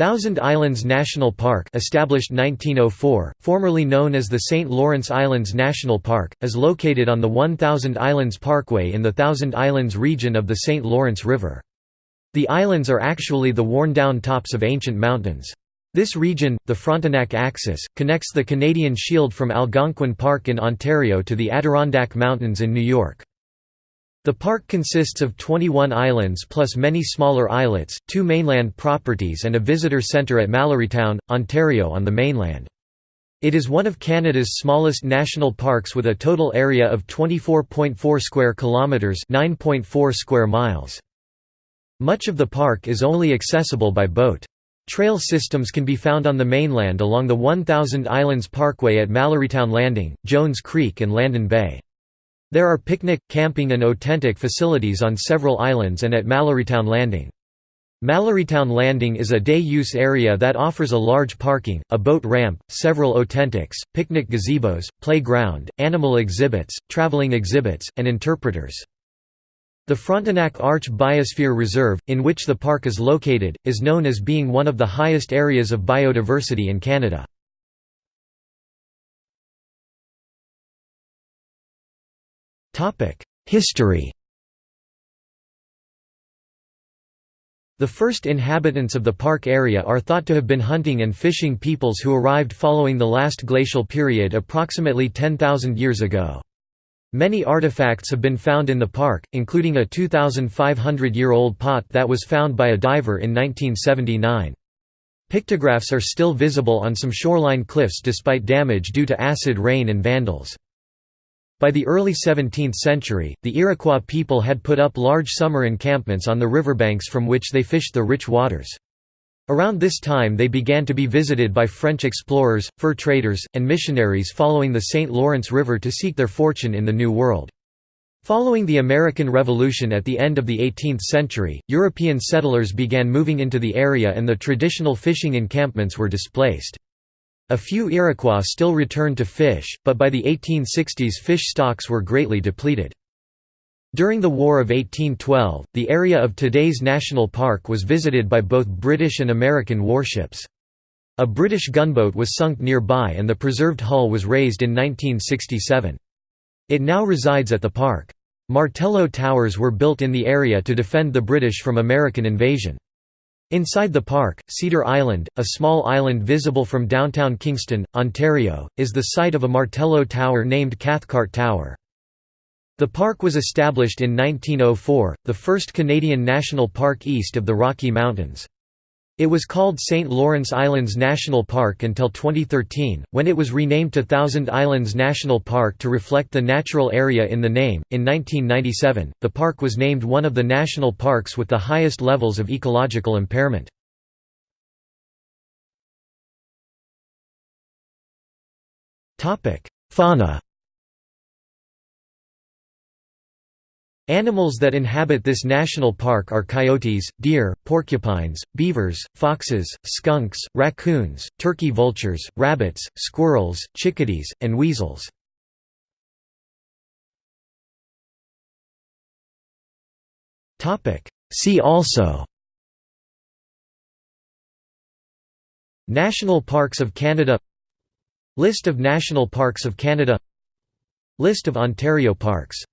Thousand Islands National Park established 1904, formerly known as the St. Lawrence Islands National Park, is located on the One Thousand Islands Parkway in the Thousand Islands region of the St. Lawrence River. The islands are actually the worn-down tops of ancient mountains. This region, the Frontenac Axis, connects the Canadian Shield from Algonquin Park in Ontario to the Adirondack Mountains in New York. The park consists of 21 islands plus many smaller islets, two mainland properties and a visitor centre at Mallorytown, Ontario on the mainland. It is one of Canada's smallest national parks with a total area of 24.4 square kilometres 9.4 square miles. Much of the park is only accessible by boat. Trail systems can be found on the mainland along the 1000 Islands Parkway at Mallorytown Landing, Jones Creek and Landon Bay. There are picnic, camping and oTENTik facilities on several islands and at Mallorytown Landing. Mallorytown Landing is a day-use area that offers a large parking, a boat ramp, several oTENTiks, picnic gazebos, playground, animal exhibits, traveling exhibits, and interpreters. The Frontenac Arch Biosphere Reserve, in which the park is located, is known as being one of the highest areas of biodiversity in Canada. History The first inhabitants of the park area are thought to have been hunting and fishing peoples who arrived following the last glacial period approximately 10,000 years ago. Many artifacts have been found in the park, including a 2,500-year-old pot that was found by a diver in 1979. Pictographs are still visible on some shoreline cliffs despite damage due to acid rain and vandals. By the early 17th century, the Iroquois people had put up large summer encampments on the riverbanks from which they fished the rich waters. Around this time they began to be visited by French explorers, fur traders, and missionaries following the St. Lawrence River to seek their fortune in the New World. Following the American Revolution at the end of the 18th century, European settlers began moving into the area and the traditional fishing encampments were displaced. A few Iroquois still returned to fish, but by the 1860s fish stocks were greatly depleted. During the War of 1812, the area of today's national park was visited by both British and American warships. A British gunboat was sunk nearby and the preserved hull was raised in 1967. It now resides at the park. Martello towers were built in the area to defend the British from American invasion. Inside the park, Cedar Island, a small island visible from downtown Kingston, Ontario, is the site of a Martello tower named Cathcart Tower. The park was established in 1904, the first Canadian national park east of the Rocky Mountains. It was called St. Lawrence Islands National Park until 2013, when it was renamed to Thousand Islands National Park to reflect the natural area in the name. In 1997, the park was named one of the national parks with the highest levels of ecological impairment. Fauna Animals that inhabit this national park are coyotes, deer, porcupines, beavers, foxes, skunks, raccoons, turkey vultures, rabbits, squirrels, chickadees, and weasels. See also National Parks of Canada List of National Parks of Canada List of Ontario parks